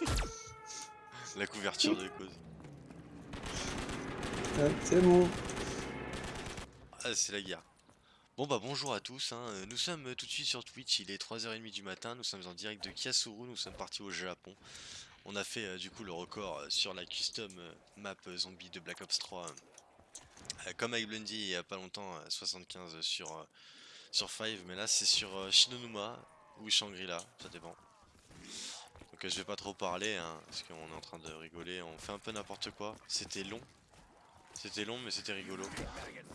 La couverture de cause. Ah, c'est bon. Ah, c'est la guerre. Bon bah bonjour à tous, hein. nous sommes tout de suite sur Twitch, il est 3h30 du matin, nous sommes en direct de Kiasuru, nous sommes partis au Japon. On a fait euh, du coup le record euh, sur la custom euh, map zombie de Black Ops 3. comme avec Blundy il y a pas longtemps, 75 sur, sur 5, mais là c'est sur Shinonuma ou Shangri-La, ça dépend. Donc je vais pas trop parler, hein, parce qu'on est en train de rigoler, on fait un peu n'importe quoi. C'était long, c'était long mais c'était rigolo.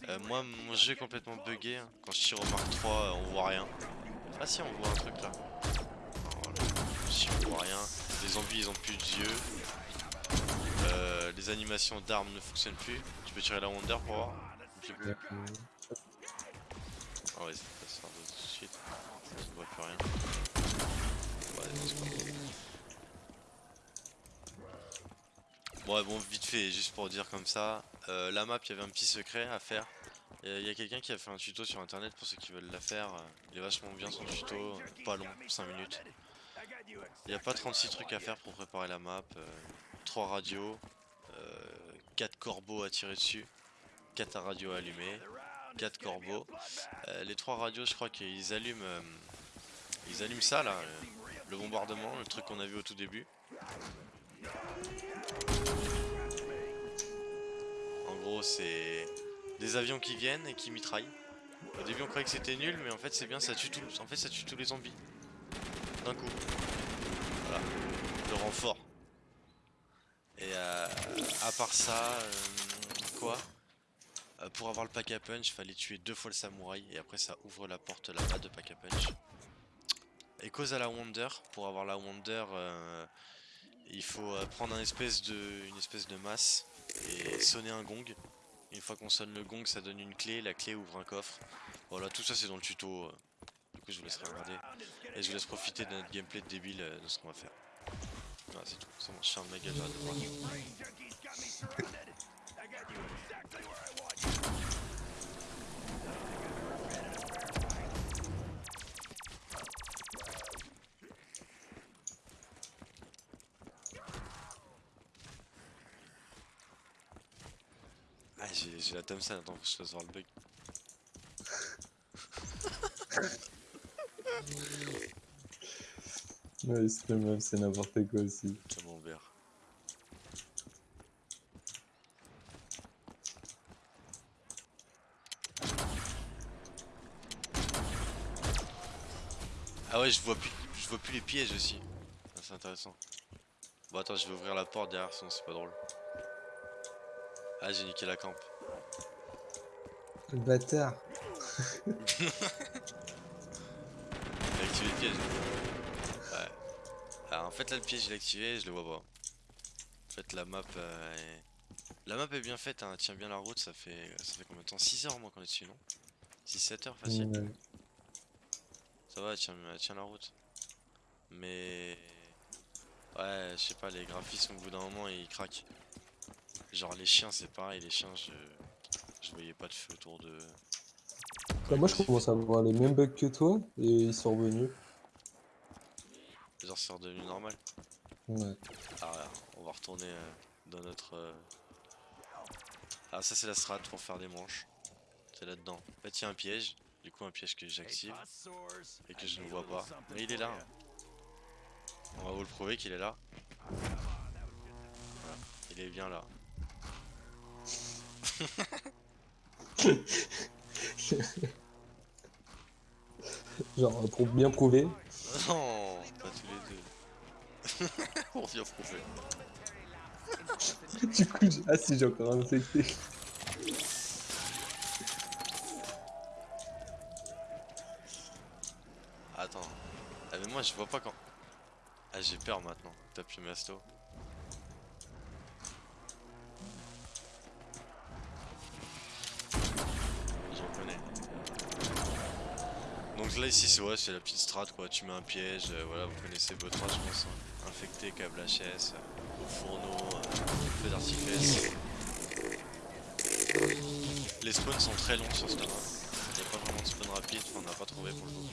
Euh, moi mon jeu est complètement bugué. Hein. Quand je tire au Mark 3 on voit rien. Ah si on voit un truc là. Si on voit rien. Les zombies ils ont plus d'yeux. Euh, les animations d'armes ne fonctionnent plus. Tu peux tirer la Wonder pour voir Ah ouais ça se faire tout de suite. On voit plus rien. Bon vite fait juste pour dire comme ça euh, La map il y avait un petit secret à faire. Il y a quelqu'un qui a fait un tuto sur internet pour ceux qui veulent la faire Il est vachement bien son tuto, pas long, 5 minutes. Il n'y a pas 36 trucs à faire pour préparer la map 3 euh, radios 4 euh, corbeaux à tirer dessus 4 radios à allumer 4 corbeaux Les 3 radios je crois qu'ils allument Ils allument ça là Le bombardement, le truc qu'on a vu au tout début c'est des avions qui viennent et qui mitraillent. Au début on croyait que c'était nul mais en fait c'est bien, ça tue tout, en fait ça tue tous les zombies. D'un coup. Voilà. Le renfort. Et euh, à part ça, euh, quoi? Euh, Pour avoir le pack à punch, fallait tuer deux fois le samouraï et après ça ouvre la porte là-bas de pack à punch. Et cause à la Wonder, pour avoir la Wonder, il faut prendre espèce de, une espèce de masse et sonner un gong. Une fois qu'on sonne le gong, ça donne une clé, la clé ouvre un coffre. Voilà, tout ça c'est dans le tuto. Du coup, je vous laisserai regarder. Et je vous laisse profiter de notre gameplay de débile euh, de ce qu'on va faire. Voilà, c'est tout. C'est bon, je ferme ma j'ai la Thompson, attends, je fasse voir le bug. ouais, c'est même, c'est n'importe quoi aussi. Ah ouais, je vois plus, je vois plus les pièges aussi. Ah, c'est intéressant. Bon attends, je vais ouvrir la porte derrière, sinon c'est pas drôle. Ah, j'ai niqué la camp. Le bâtard. j'ai activé le piège. Ouais. Alors, en fait, là, le piège, il est activé, je le vois pas. En fait, la map euh, est... La map est bien faite, hein, elle tient bien la route, ça fait, ça fait combien de temps? 6 heures au moins qu'on est dessus, non? 6-7 heures facile. Ça va, elle tient, elle tient la route. Mais... Ouais, je sais pas, les graphismes au bout d'un moment ils craquent. Genre les chiens c'est pareil, les chiens je... je voyais pas de feu autour de... Bah, moi je commence à avoir les mêmes bugs que toi et ils sont revenus. Genre c'est redevenu normal Ouais. Ah on va retourner euh, dans notre... Euh, ah ça c'est la strat pour faire des manches. C'est là-dedans. En fait il y a un piège, du coup un piège que j'active et que je ne vois pas. Mais il est là. On va vous le prouver qu'il est là. Il est bien là. Genre pour bien prouver. Non, pas tous les deux. pour bien prouver. du coup, ah si j'ai encore infecté. Attends. Ah mais moi je vois pas quand. Ah j'ai peur maintenant. T'as plus masto. Donc là ici c'est ouais, la petite strat quoi, tu mets un piège, euh, voilà vous connaissez votre je pense, hein. infecté, câble HS, euh, au fourneau, euh, feu d'artifice. Les spawns sont très longs sur ce terrain, il n'y a pas vraiment de spawn rapide, on n'a pas trouvé pour le coup.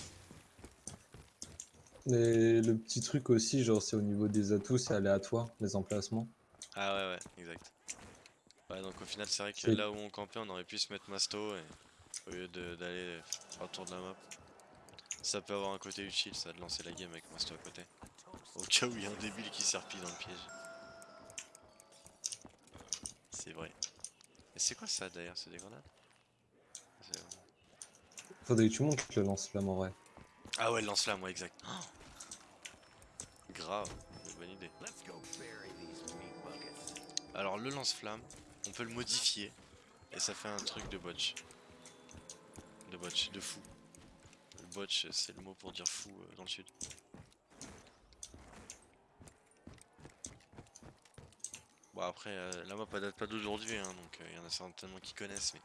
Et le petit truc aussi, genre, c'est au niveau des atouts, c'est aléatoire, les emplacements. Ah ouais, ouais, exact. Ouais, donc au final, c'est vrai que là où on campait, on aurait pu se mettre masto et au lieu d'aller faire le tour de la map. Ça peut avoir un côté utile, ça, de lancer la game avec masto à côté. Au cas où il y a un débile qui serpille dans le piège. C'est vrai. Et c'est quoi ça d'ailleurs C'est des grenades Faudrait que tu montes le lance-flamme en vrai. Ah ouais, le lance-flamme, ouais, exact. Oh Grave, bonne idée. Alors le lance-flamme, on peut le modifier et ça fait un truc de botch. De botch, de fou. Botch, c'est le mot pour dire fou euh, dans le sud. Bon après, euh, la map date pas d'aujourd'hui, hein, donc il y en a certainement qui connaissent, mais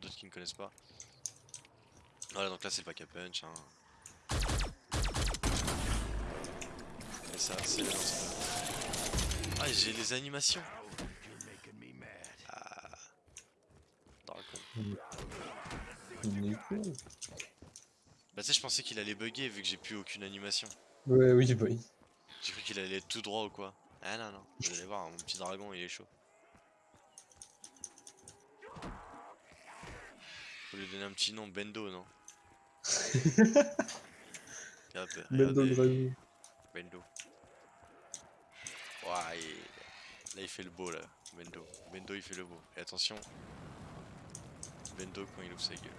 d'autres qui ne connaissent pas. Voilà, donc là c'est le pack à punch. Hein. Et ça, c'est. Ah, j'ai les animations. Ah. Tu sais, je pensais qu'il allait bugger vu que j'ai plus aucune animation. Ouais, oui, oui. J'ai cru qu'il allait être tout droit ou quoi. Ah non, non. Vous allez voir, mon petit dragon, il est chaud. Faut lui donner un petit nom, Bendo, non Bendo regardez, Dragon. Bendo. Ouah, il- Là, il fait le beau, là. Bendo. Bendo, il fait le beau. Et attention. Bendo quand il ouvre sa gueule.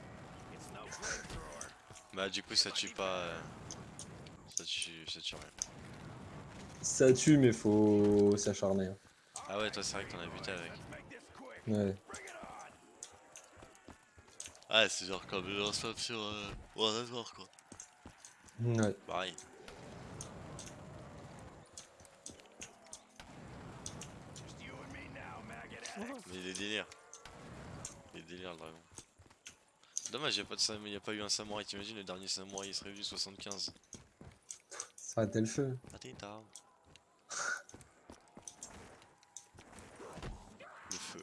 Bah, du coup, ça tue pas. euh, Ça tue, ça tue rien. Ça tue, mais faut s'acharner. hein. Ah ouais, toi, c'est vrai que t'en as buté avec. Ouais. Ah, c'est genre comme le lance-flamme sur euh, World War, quoi. Ouais. Pareil. Mais il est délire. Il est délire le dragon. Dommage, il n'y a, pas de sam- y a pas eu un samouraï. T'imagines, le dernier samouraï il serait venu 75. Ça a le feu. Ah, t'es down. Le feu.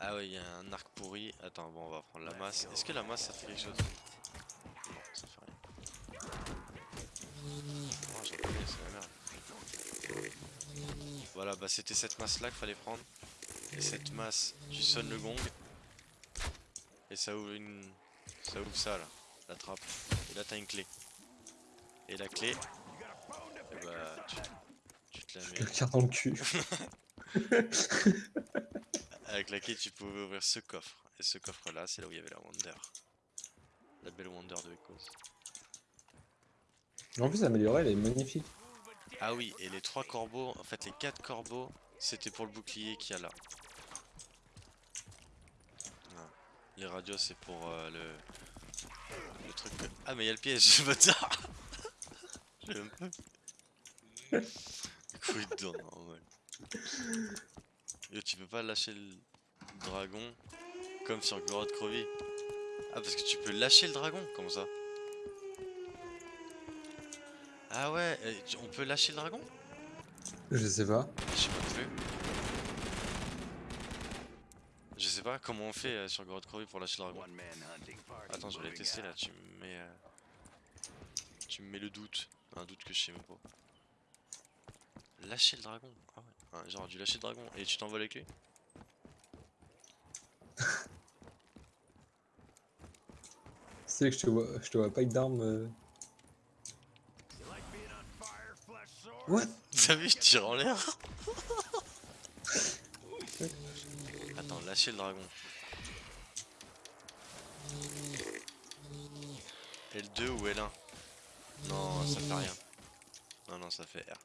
Ah ouais, il y a un arc pourri. Attends, bon, on va prendre la masse. Est-ce que la masse ça fait quelque chose? Non, ça fait rien. Oh, j'en connais, c'est la merde. Voilà, bah c'était cette masse là qu'il fallait prendre. Et cette masse, tu sonnes le gong. Et ça ouvre une. Ça ouvre ça là, la trappe. Et là t'as une clé. Et la clé, et bah tu, tu te la mets. Le carte dans le cul. Avec la clé, tu pouvais ouvrir ce coffre. Et ce coffre là, c'est là où il y avait la Wonder. La belle Wonder de Echoes. En plus, améliorée, elle est magnifique. Ah oui, et les trois corbeaux, en fait les quatre corbeaux, c'était pour le bouclier qu'il y a là. Voilà. Les radios, c'est pour euh, le... le truc. que- Ah, mais il y a le piège, bâtard J'ai même pas. Couille dedans, normal. Yo, tu peux pas lâcher le dragon comme sur Gorod Krovi. Ah, parce que tu peux lâcher le dragon, comment ça? Ah ouais, on peut lâcher le dragon? Je sais pas. Je sais pas plus. Je sais pas comment on fait euh, sur Gorod Krovi pour lâcher le dragon? Attends, je vais les tester là, tu me mets... euh, Tu me mets le doute. Un doute que je sais même pas. Lâcher le dragon Ah ouais. Ah, J'aurais dû lâcher le dragon. Et tu t'envoles les clés C'est que je te vois, je te vois pas avec d'armes. euh. What? T'as vu, je tire en l'air? Le dragon. L2 ou L1 Non, ça fait rien. Non, non, ça fait R.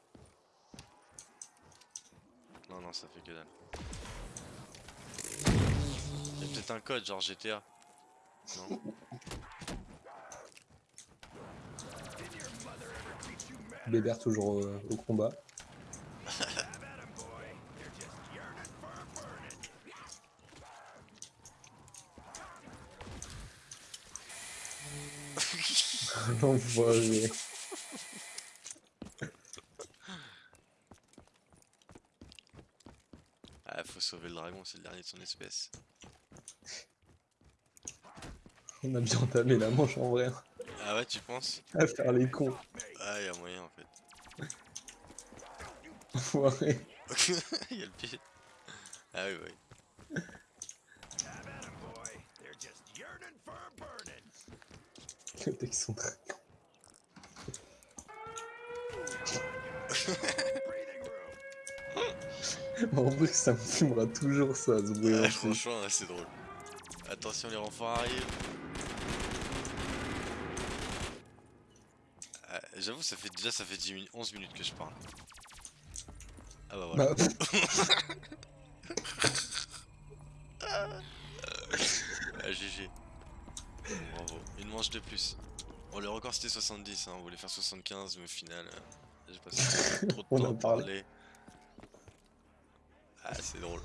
Non, non, ça fait que dalle. Y'a peut-être un code, genre GTA. Non Bébert toujours euh, au combat. L'enfoiré. Ah, faut sauver le dragon, c'est le dernier de son espèce. On a bien entamé la manche en vrai. Ah ouais, tu penses? À faire les cons. Ah, y a moyen en fait. Enfoiré. Il y a le pied. Ah oui, oui. Les mecs sont très En vrai, ça me fumera toujours ça, ce bruit. Ouais, fait. franchement, c'est drôle. Attention, les renforts arrivent. Ah, J'avoue, ça fait déjà ça fait 10 minutes, 11 minutes que je parle. Ah bah voilà. Bah, Ah, GG. Bravo. Une manche de plus. Bon, le record c'était 70, hein. on voulait faire 75, mais au final, euh, j'ai passé trop de On temps en à parlait. parler. Ah, c'est drôle.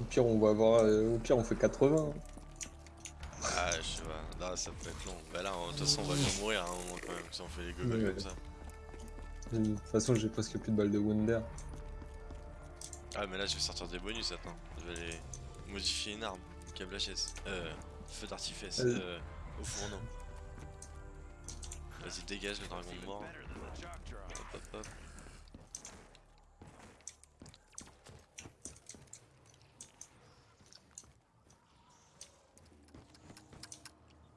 au pire, on va avoir. euh, au pire, on fait 80. Ah, je sais pas, là ça peut être long. Bah là, de toute façon, on va bien mourir à un moment quand même, si on fait les gogoles Ouais. comme ça. De toute façon, j'ai presque plus de balles de Wonder. Ah, mais là, je vais sortir des bonus, attends. Je vais aller modifier une arme. Câble HS. Euh, feu d'artifice. Vas-y. Euh, au fourneau. Vas-y, dégage le dragon de mort. Hop, hop, hop.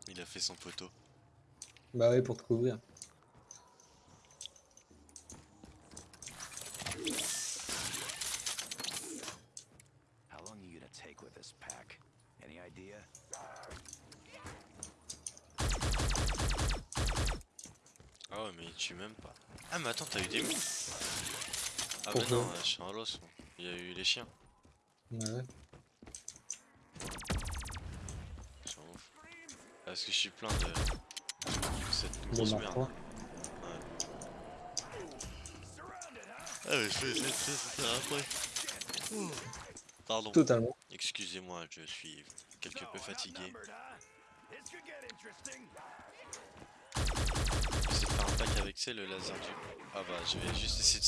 Il a fait son poteau. Bah ouais, pour te couvrir. How long are you gonna take with this pack? Any idea? Ah ouais, mais il tue même pas. Ah, mais attends, t'as eu des mous Ah, bah non, je suis un los. moi. Il y a eu les chiens. Ouais, ouais. Parce que je suis plein de. cette Bon, grosse merde. III. Ah, mais je vais de faire après. Ouh. Pardon. Totalement. Excusez-moi, je suis quelque peu fatigué. Faire pack avec, c'est le laser du. Ah bah, je vais juste essayer de.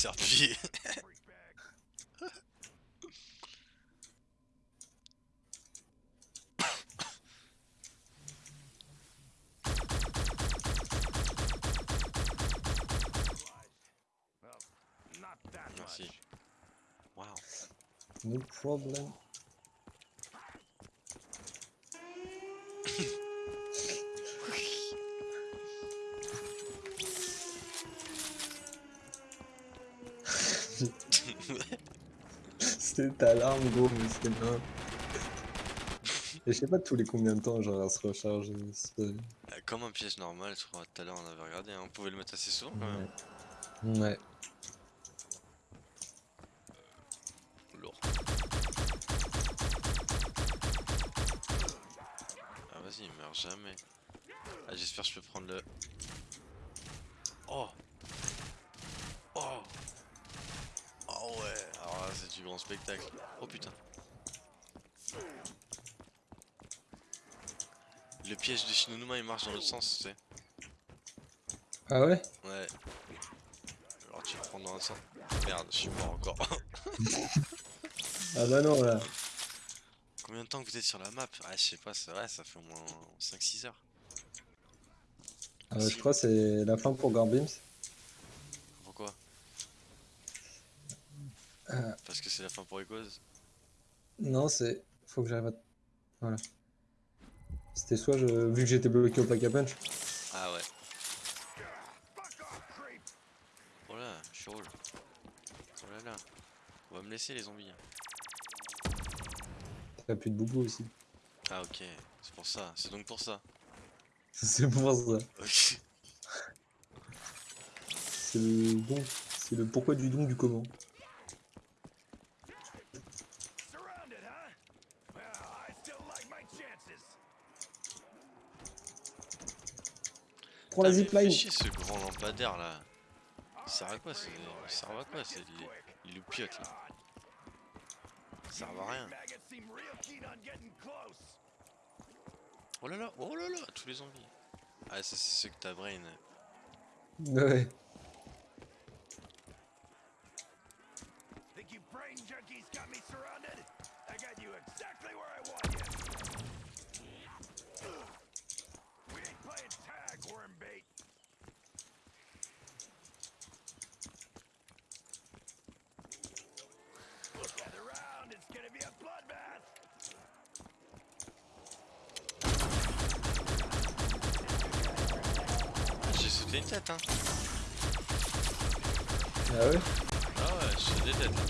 Not that Merci. Waouh. No problem. C'était ta alarme, gros, mais c'était bien. Et je sais pas tous les combien de temps genre elle se recharge. c'est- Euh, Comme un piège normal, je crois, tout à l'heure on avait regardé, hein. on pouvait le mettre assez souvent quand même. Ouais. Ouais. Le piège de Shinonuma il marche dans l'autre sens, tu sais. Ah ouais? Ouais. Alors tu le prends dans un sens. Merde, je suis mort encore. Ah bah non là. Combien de temps que vous êtes sur la map? Ah je sais pas, c'est vrai, ça fait au moins 5-6 heures. Ah, je crois que c'est la fin pour Garbims. Pourquoi? Euh. Parce que c'est la fin pour Echoes? Non, c'est. Faut que j'arrive à. Voilà. C'était soit je. Vu que j'étais bloqué au pack à punch. Ah ouais. Oh là, je suis. Oh là là. On va me laisser les zombies. T'as plus de boubou aussi. Ah ok, c'est pour ça, c'est donc pour ça. C'est pour ça. Ok. C'est le don. C'est le pourquoi du don du comment. Prends la zipline. chier ce grand lampadaire là. Il sert à quoi c'est... Il sert à quoi c'est les... les loupiottes là Ça sert à rien. Oh là là, oh là là, tous les zombies. Ah ça c'est ceux que t'as brain. Ouais. Think you brain junkies got me surrounded? Tête, hein. Ah ouais Ah ouais, je fais des têtes. hein.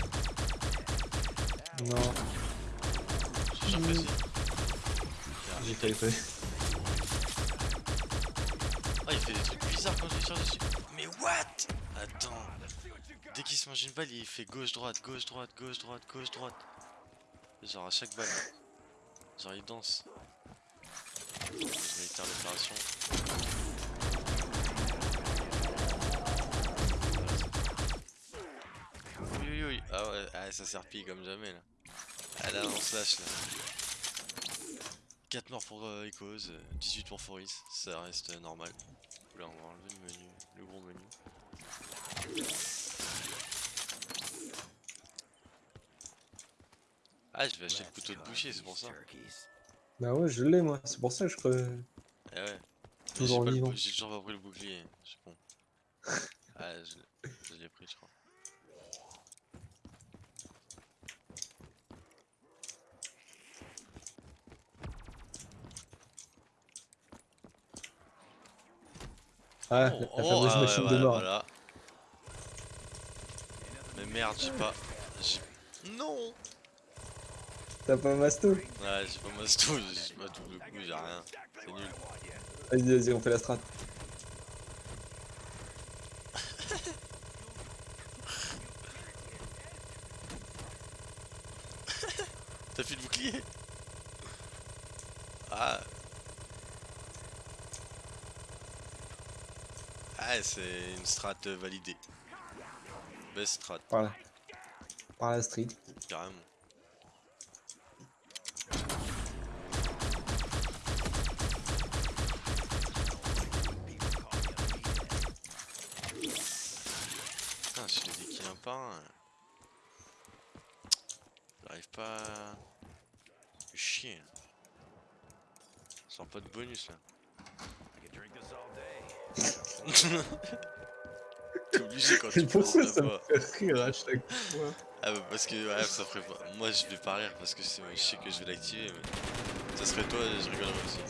Non, J'ai j'ai fait. Ah, il fait des trucs bizarres quand je tire dessus. Mais what? Attends. Dès qu'il se mange une balle, il fait gauche-droite, gauche-droite, gauche-droite, gauche-droite. Genre à chaque balle. Genre il danse. Je vais Ah ah, ça serpille comme jamais là. Ah là, on se lâche là. 4 morts pour euh, Echoes, euh, 18 pour Foris, ça reste euh, normal. Là, on va enlever le menu, le gros menu. Ah, je vais acheter le couteau de boucher, c'est pour ça. Bah ouais, je l'ai moi, c'est pour ça que je creux. Eh ouais. Toujours j'ai vivant. toujours pas pris le bouclier, je suis con. Ah, je l'ai pris, je crois. Ah, Oh, la oh, fameuse ouais, machine de ouais, mort. voilà. Mais merde, j'ai pas. Non T'as pas masto? Ouais, j'ai pas ma sto, j'ai pas double coup, j'ai rien. C'est nul. Vas-y, vas-y, on fait la strat. T'as fait le bouclier? Ah Ah, c'est une strat validée. Best strat, Par là. Par la street. carrément. Putain, je les dékill un par un. J'arrive pas à... Chier. Sans pas de bonus là. T'es obligé quand tu pourquoi ça me fait rire à chaque fois Ah bah parce que ouais, ça ferait pas. Moi je vais pas rire parce que c'est- je sais que je vais l'activer mais. Ça serait toi, je rigolerais aussi.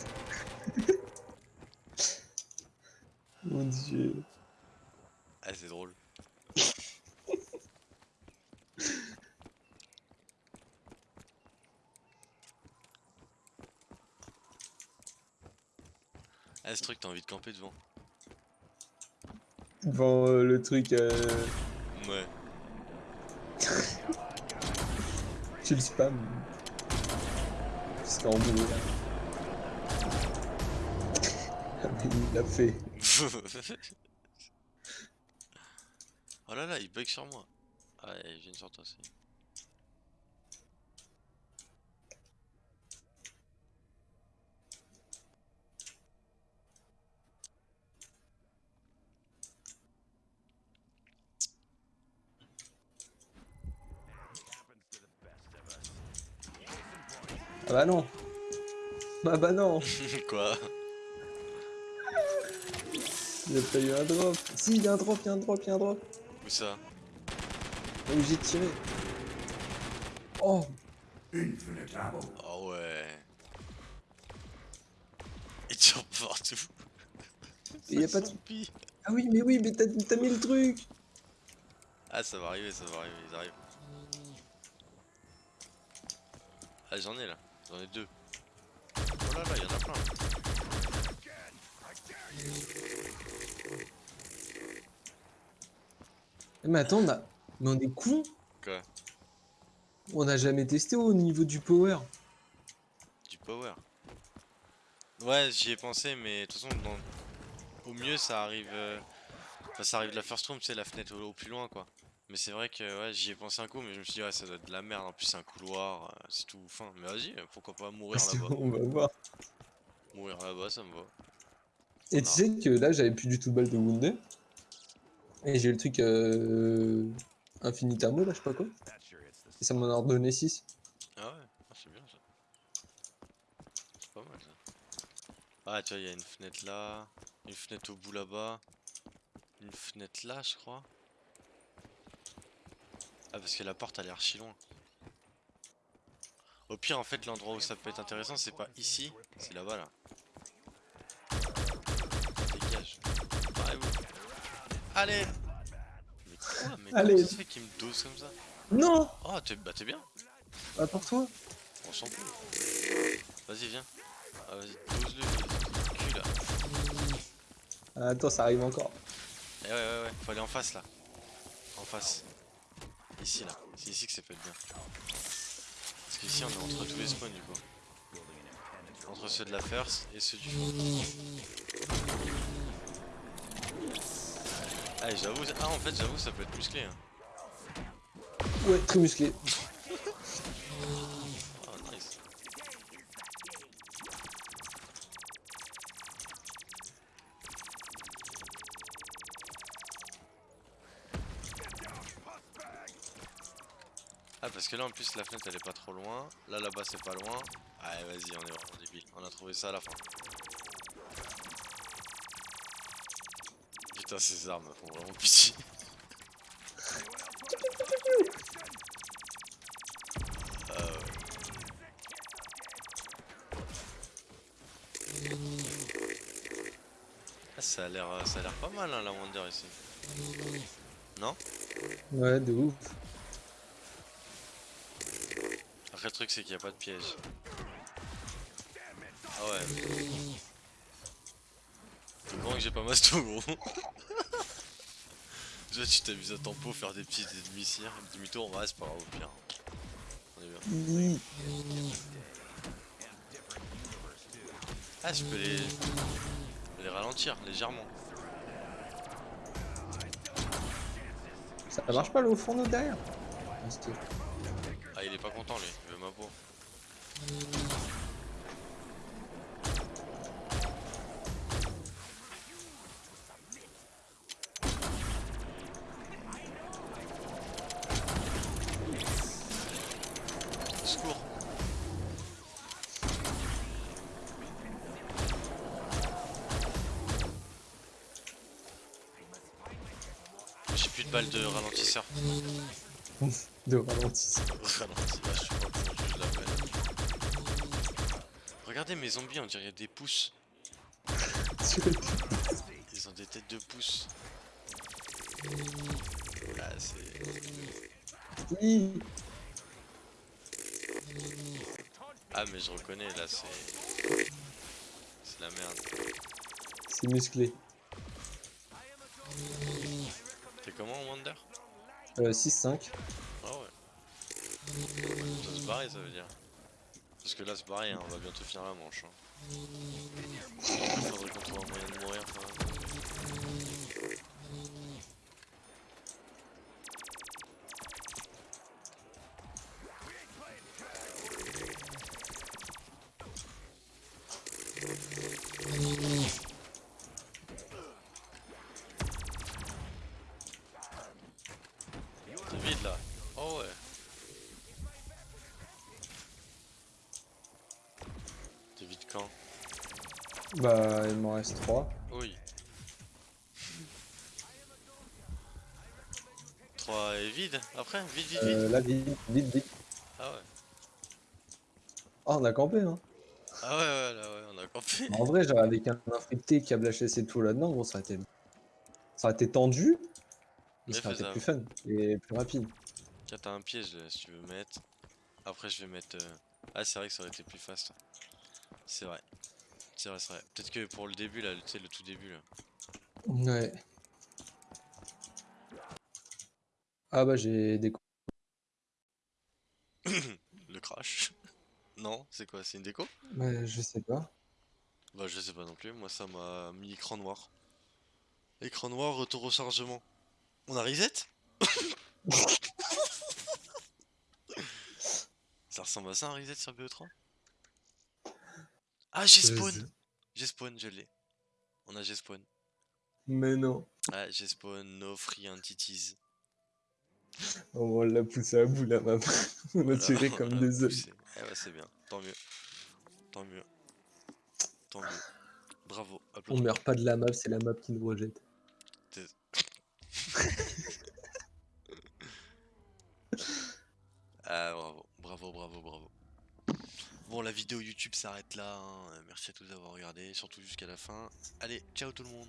Mon dieu. Ah c'est drôle. Ah ce truc t'as envie de camper devant. Devant euh, le truc, euh, Ouais. tu le spam. Jusqu'à en mourir. Ah, mais il l'a fait. oh là là, il bug sur moi. Ah, il vient sur toi aussi. Ah bah non. Ah bah non. Quoi? Il a pas eu un drop. Si, il y a un drop, il y a un drop, il y a un drop. Où ça? Là où j'ai tiré. Oh, Ah ouais. Il tire partout. Il y a pas de- ah oui, mais oui, mais t'as t'as mis le truc. Ah ça va arriver, ça va arriver, ils arrivent. Ah j'en ai là, j'en ai deux. Oh là là, il y en a plein. Mais attends, on a... mais on est con. Quoi? On a jamais testé au niveau du power. Du power? Ouais, j'y ai pensé, mais de toute façon, dans- au mieux ça arrive. euh, Enfin, ça arrive de la first room, tu sais, la fenêtre au, au plus loin quoi. Mais c'est vrai que ouais, j'y ai pensé un coup, mais je me suis dit, ouais, ça doit être de la merde. En plus, c'est un couloir, euh, c'est tout fin. Mais vas-y, pourquoi pas mourir là-bas on va voir. Mourir là-bas, ça me va. Et tu sais que là, j'avais plus du tout de balle de Wounded. Et j'ai eu le truc euh... Infinitamo, là, je sais pas quoi. Et ça m'en a redonné 6. Ah ouais, ah, c'est bien ça. C'est pas mal ça. Ah, tu vois, il y a une fenêtre là, une fenêtre au bout là-bas, une fenêtre là, je crois. Ah, parce que la porte a l'air archi loin. Au pire, en fait, l'endroit où ça peut être intéressant, c'est pas ici, c'est là-bas là. Dégage. Barrez-vous. Allez Mais quoi Mais Allez. comment ça se fait qu'il me dose comme ça? Non Oh, t'es bah, t'es bien Ah, pour toi On s'en fout. Vas-y, viens. Ah, vas-y, dose-le, le cul là. Ah, Attends, ça arrive encore. Eh ouais, ouais, ouais, faut aller en face là. En face. Ici là. C'est ici que ça peut être bien. Parce qu'ici on est entre tous les spawns du coup. Entre ceux de la first et ceux du fond. Ah, j'avoue, ah en fait j'avoue ça peut être musclé. Hein. Ouais, très musclé. Oh nice. Ah parce que là en plus la fenêtre elle est pas trop loin, là là-bas c'est pas loin. Allez vas-y on est vraiment débile, on a trouvé ça à la fin. Putain ces armes font vraiment pitié. Ouais. Ah, ça a l'air euh, ça a l'air pas mal hein, la Wonder ici. Non? Ouais, de ouf. Après le truc c'est qu'il n'y a pas de piège. Ah ouais. C'est grand que j'ai pas masto gros. Déjà tu t'amuses à tempo faire des petits demi-cires, demi-tour, ouais c'est pas grave au pire. On est bien. Ah je peux les. les ralentir légèrement. Ça marche pas le fourneau derrière? Ah il est pas content lui, il veut ma peau. Au Secours J'ai plus de balles de ralentisseur. De ralentisseur. Ralenti, là, je sais pas comment je l'appelle. Regardez mes zombies, on dirait des pouces. Ils ont des têtes de pouces. Ah, c'est. Hi. Ah, mais je reconnais là, c'est. C'est la merde. C'est musclé. T'es comment, Wonder Euh, 6-5. Ça se barrer, ça veut dire. Parce que là, c'est pareil, hein, on va bientôt finir la manche. Hein. Faudrait qu'on trouve un moyen de mourir quand même. Bah, il m'en reste 3. Oui. 3 est vide après Vide, vide, vide. Euh, là, vite, vite, vite. Ah ouais. Ah, on a campé, hein. Ah ouais, ouais, là ouais, on a campé. En vrai, genre, avec un infecté, câble HS et tout là-dedans, bon, ça aurait été... Ça aurait été tendu, mais ça aurait été plus fun et plus rapide. Tiens, t'as un piège là, si tu veux mettre. Après, je vais mettre. euh, Ah, c'est vrai que ça aurait été plus fast. C'est vrai. C'est vrai, c'est vrai. Peut-être que pour le début là, tu sais, le tout début là. Ouais. Ah bah, j'ai des... Le crash. non, c'est quoi C'est une déco? Ouais, je sais pas. Bah, je sais pas non plus. Moi, ça m'a mis écran noir. Écran noir, retour au chargement. On a reset? Ça ressemble à ça un reset sur BO3 Ah j'ai spawn J'ai spawn, je l'ai. On a j'ai spawn. Mais non. Ah j'ai spawn, no free entities. Oh, on l'a poussé à bout la map. on a Voilà, tiré comme des œufs. poussé. Eh ouais c'est bien, tant mieux. Tant mieux. Tant mieux. Bravo, On meurt pas de la map, c'est la map qui nous rejette. Ah bravo. Bon la vidéo YouTube s'arrête là, hein. Merci à tous d'avoir regardé, surtout jusqu'à la fin. Allez, ciao tout le monde